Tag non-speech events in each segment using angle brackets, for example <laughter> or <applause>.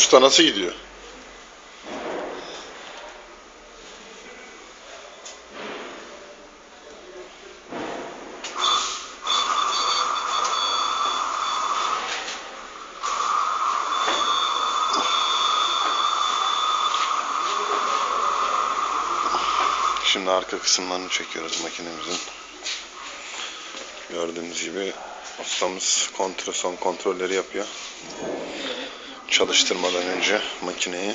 Usta nasıl gidiyor? Şimdi arka kısımlarını çekiyoruz makinemizin. Gördüğünüz gibi ustamız kontrol, son kontrolleri yapıyor. Çalıştırmadan önce makineyi.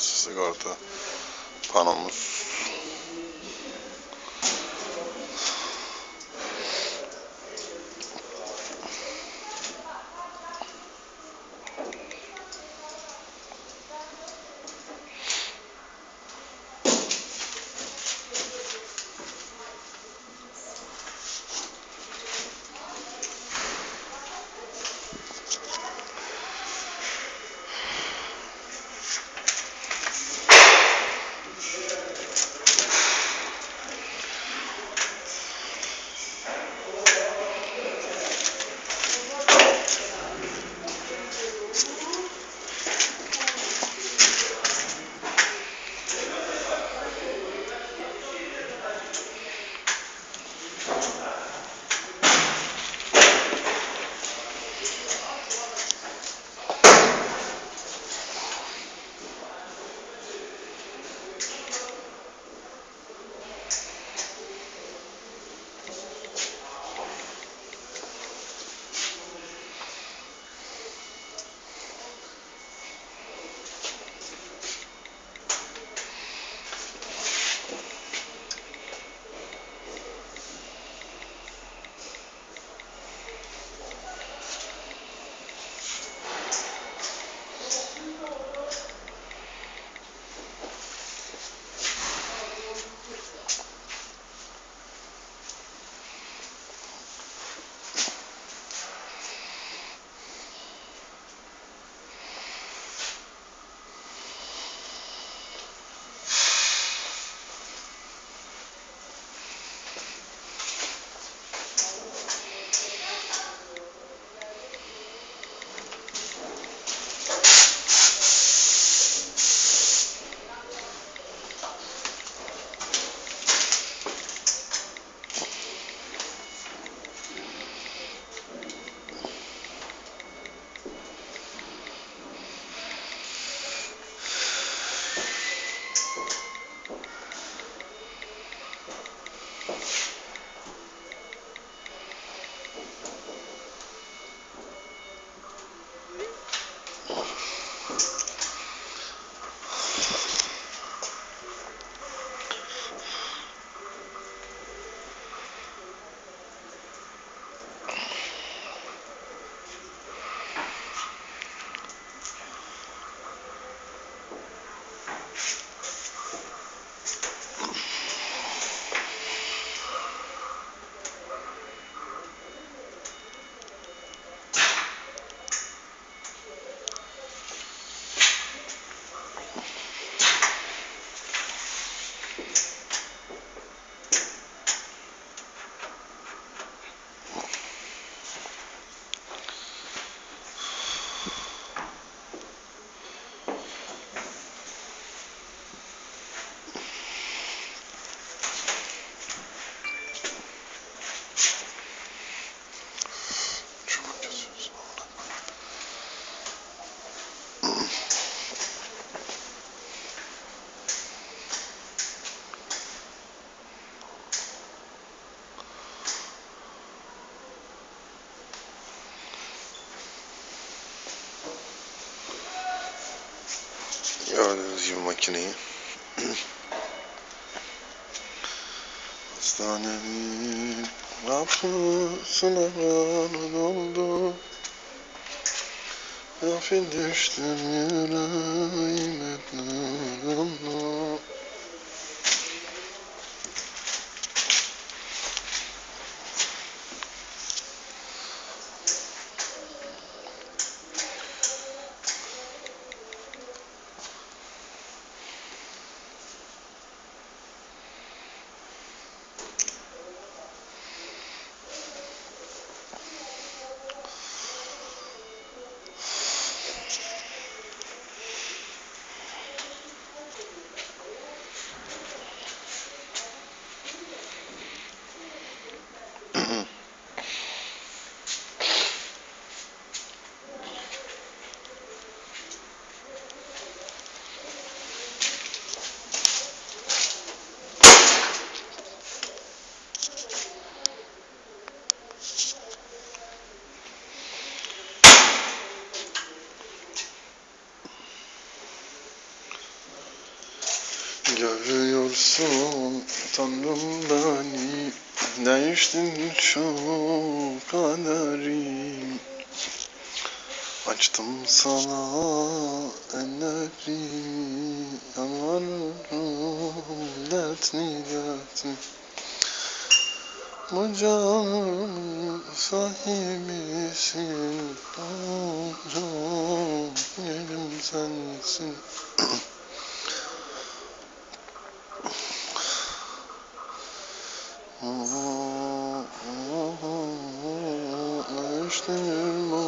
Sigorta panomuz. Gibi makineyi. <clears throat> Hastanenin kapısına yanın oldu. Gafil düştüm yüreğime Görüyorsun Tanrım beni. Değiştin şu kaderim Açtım sana ellerimi Yanarım dertli dertli Bu canın sahibisin Tanrım yerim sensin <clears throat> Alıştım